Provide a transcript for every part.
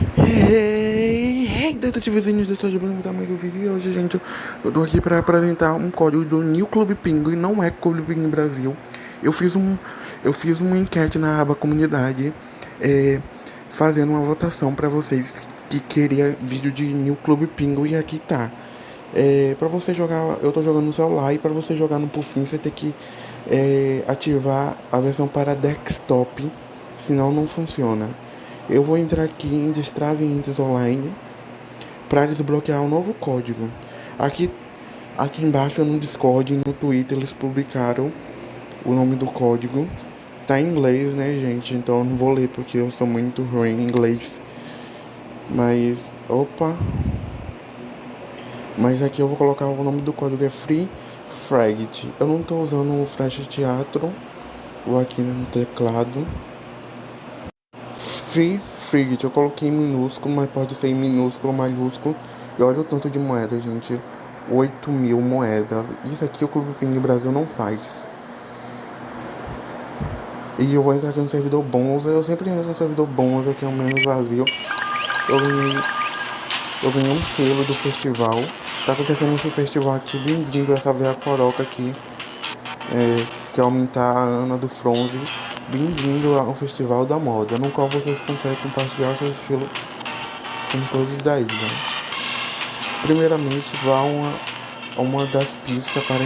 Hey, hey, detetivezinhos do Estado Branco da Mãe do Vídeo. E hoje, gente, eu tô aqui pra apresentar um código do New Club Pinguim, não é Clube Pinguim Brasil. Eu fiz, um, eu fiz uma enquete na aba comunidade, é, fazendo uma votação pra vocês que queria vídeo de New Club Pinguim e aqui tá. É, pra você jogar, eu tô jogando no celular e pra você jogar no Puffin você tem que é, ativar a versão para desktop, senão não funciona. Eu vou entrar aqui em Destrave Indes Online para desbloquear um novo código. Aqui, aqui embaixo no Discord e no Twitter eles publicaram o nome do código. Tá em inglês, né, gente? Então eu não vou ler porque eu sou muito ruim em inglês. Mas, opa. Mas aqui eu vou colocar o nome do código é Free Fragment. Eu não tô usando o Flash Teatro. Vou aqui no teclado. Free Frigate, eu coloquei minúsculo, mas pode ser minúsculo, maiúsculo. E olha o tanto de moeda, gente. 8 mil moedas. Isso aqui o Clube Ping Brasil não faz. E eu vou entrar aqui no servidor bons. Eu sempre entro no servidor bons, aqui é o menos vazio. Eu ganhei, eu ganhei um selo do festival. Tá acontecendo esse festival aqui. Bem-vindo essa veia coroca aqui. É, que aumentar a Ana do Fronze. Bem-vindo ao Festival da Moda, no qual vocês conseguem compartilhar seu estilo com todos da ilha. Primeiramente, vá a uma, uma das pistas para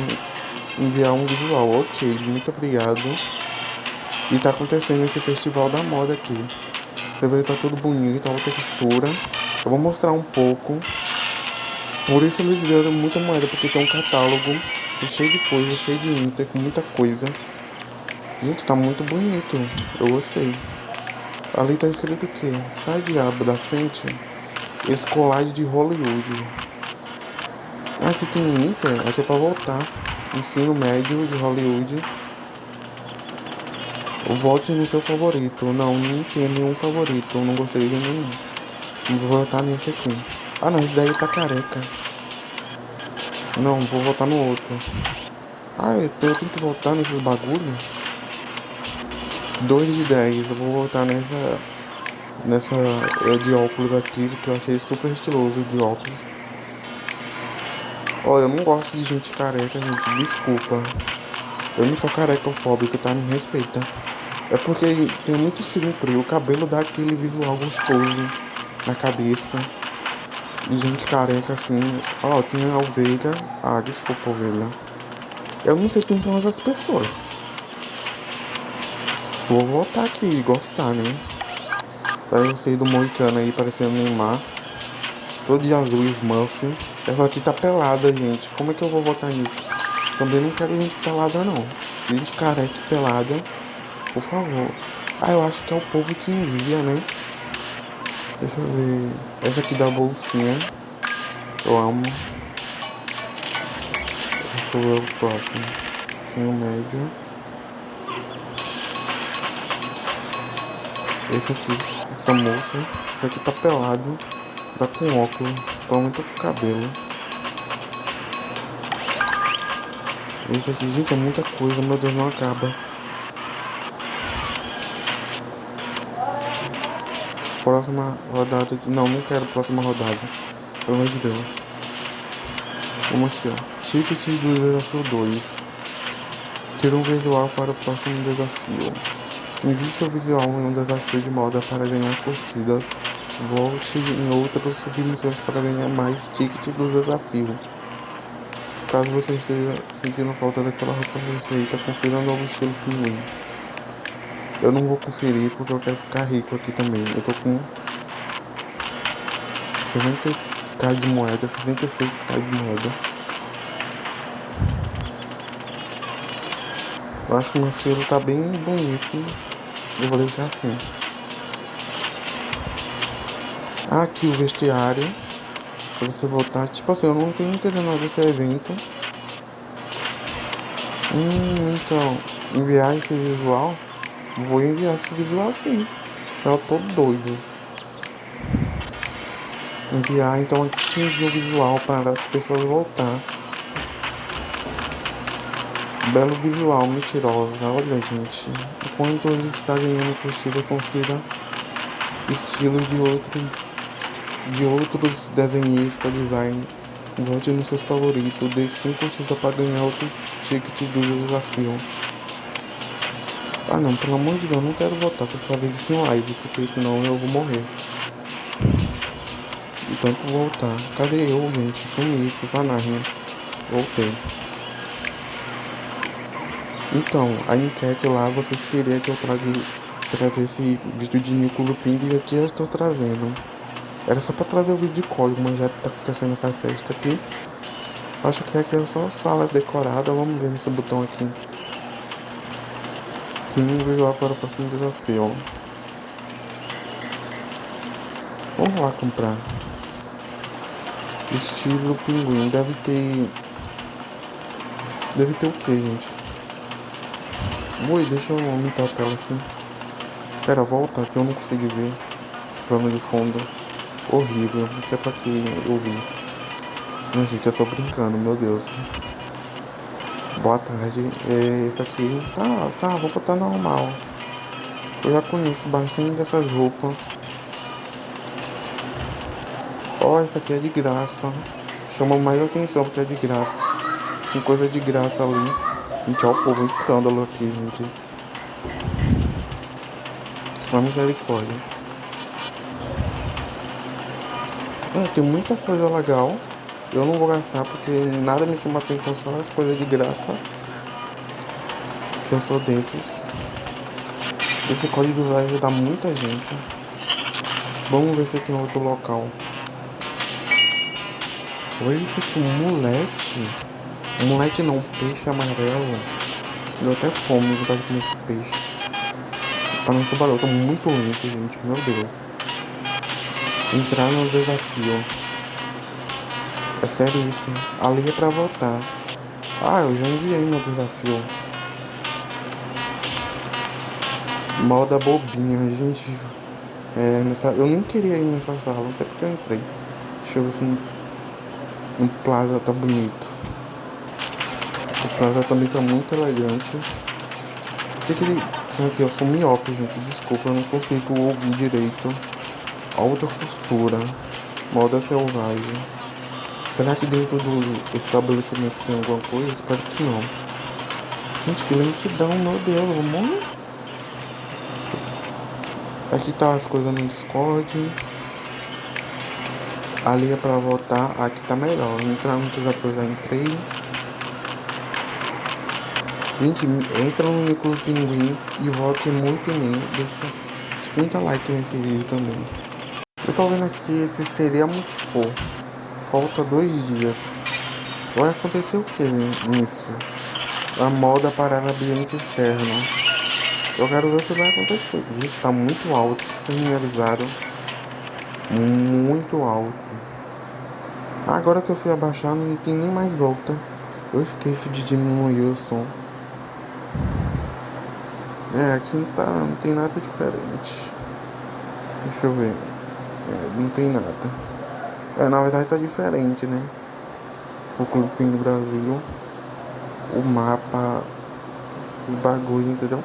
enviar um visual. Ok, muito obrigado. E tá acontecendo esse Festival da Moda aqui. Você vê que tá tudo bonito, alta textura. Eu vou mostrar um pouco. Por isso eles deram muita moeda, porque tem um catálogo cheio de coisa, cheio de inter, com muita coisa. Gente, tá muito bonito. Eu gostei. Ali tá escrito o quê? Sai diabo da frente. Escolade de Hollywood. Aqui tem Inter. Aqui é pra voltar. Ensino médio de Hollywood. Volte no seu favorito. Não, não tem nenhum favorito. Eu não gostei de nenhum. Vou votar nesse aqui. Ah não, esse daí tá careca. Não, vou votar no outro. Ah, eu tenho que voltar nesses bagulhos. 2 de 10. Eu vou voltar nessa. Nessa de óculos aqui, porque eu achei super estiloso de óculos. Olha, eu não gosto de gente careca, gente. Desculpa. Eu não sou carecofóbico, tá? Me respeita. É porque tem muito sempre. O cabelo dá aquele visual gostoso na cabeça. E gente careca assim. Ó, tem a ovelha. Ah, desculpa, ovelha. Eu não sei quem são essas pessoas. Vou voltar aqui e gostar, né? Parece do Moicano aí, parecendo Neymar. Todo de azul, Smurf. Essa aqui tá pelada, gente. Como é que eu vou votar nisso? Também não quero gente pelada, não. Gente careca pelada. Por favor. Ah, eu acho que é o povo que envia, né? Deixa eu ver. Essa aqui da bolsinha. Eu amo. Deixa eu ver o próximo. Tem o médio. Esse aqui, essa moça, esse aqui tá pelado, tá com óculos, provavelmente tá com cabelo. Esse aqui, gente, é muita coisa, meu Deus, não acaba. Próxima rodada aqui, não, não quero próxima rodada, pelo amor de Deus. Vamos aqui, ó, ticket do desafio 2. Ter um visual para o próximo desafio. Envie seu visual em um desafio de moda para ganhar curtidas. Volte em outras submissões para ganhar mais tickets do desafio. Caso você esteja sentindo falta daquela roupa perfeita, confira o novo estilo pinguim. Eu não vou conferir porque eu quero ficar rico aqui também. Eu tô com 60k de moeda, 66k de moeda. Eu acho que o meu estilo tá bem bonito. Eu vou deixar assim. Aqui o vestiário. Pra você voltar. Tipo assim, eu não tenho entendendo desse evento. Hum, então. Enviar esse visual. Vou enviar esse visual sim. Eu tô doido. Enviar, então aqui o visual para as pessoas voltar. Belo visual, mentirosa. Olha, gente. Enquanto ele está ganhando curtida, confira estilo de outros de outros desenhistas, design. Vote nos seus favoritos, dê 5% para ganhar outro ticket do desafio. Ah não, pelo amor de Deus, não quero votar, por favor, isso em live, porque senão eu vou morrer. E tanto voltar. Cadê eu, gente? Sumi, fui pra Narnia. Voltei. Então, a enquete lá, vocês queriam que eu traga, trazer esse vídeo de Nico Lupin e aqui eu estou trazendo. Era só pra trazer o vídeo de código, mas já tá acontecendo essa festa aqui. Acho que aqui é só sala decorada, vamos ver nesse botão aqui. Pinguim visual para o próximo desafio. Vamos lá comprar. Estilo pinguim. Deve ter. Deve ter o que, gente? Oi, deixa eu aumentar a tela assim. Pera, volta que eu não consegui ver. Esse plano de fundo. Horrível. Não sei pra que eu vi. Não, gente, eu tô brincando, meu Deus. Boa tarde. É, esse aqui tá, tá, a roupa tá normal. Eu já conheço bastante dessas roupas. Ó, oh, essa aqui é de graça. Chama mais atenção porque é de graça. Tem coisa de graça ali. Gente, o povo, um escândalo aqui, gente. Só misericórdia. É, tem muita coisa legal. Eu não vou gastar porque nada me chama atenção, só as coisas de graça. Eu sou desses. Esse código vai ajudar muita gente. Vamos ver se tem outro local. Olha isso aqui, moleque. Um moleque não, um peixe amarelo. Deu até fome de comer esse peixe. Para não trabalhar, eu tô muito lento, gente. Meu Deus. Entrar no desafio. É sério isso. Ali é pra voltar. Ah, eu já enviei meu desafio. Moda bobinha, gente. É, nessa, eu nem queria ir nessa sala, não sei porque eu entrei. Ver se no, no Plaza tá bonito. O Plaza também tá muito elegante. Por que, que ele. Aqui, eu sou miope, gente. Desculpa, eu não consigo ouvir direito. Alta costura. Moda selvagem. Será que dentro do estabelecimento tem alguma coisa? Espero que não. Gente, que lentidão, meu Deus, vamos Aqui tá as coisas no Discord. Ali é pra voltar. Aqui tá melhor. Entrar no desafio, já entrei. Gente, entra no Nicolas Pinguim e vote muito em mim. Deixa 50 likes nesse vídeo também. Eu tô vendo aqui esse seria multiple falta dois dias. Vai acontecer o que nisso? A moda para ambiente externo. Eu quero ver o que vai acontecer. Gente, está muito alto. Vocês me avisaram. Muito alto. Agora que eu fui abaixar, não tem nem mais volta. Eu esqueço de diminuir o som. É, aqui não, tá, não tem nada diferente. Deixa eu ver. É, não tem nada. É, na verdade tá diferente, né? O Clube no Brasil, o mapa, o bagulho, entendeu?